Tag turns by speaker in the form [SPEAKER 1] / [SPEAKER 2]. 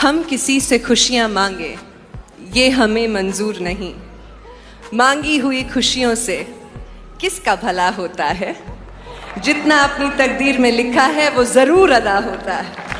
[SPEAKER 1] हम किसी से खुशियाँ मांगे, ये हमें मंजूर नहीं। मांगी हुई खुशियों से किसका भला होता है? जितना अपनी तकदीर में लिखा है, वो ज़रूर अदा होता है।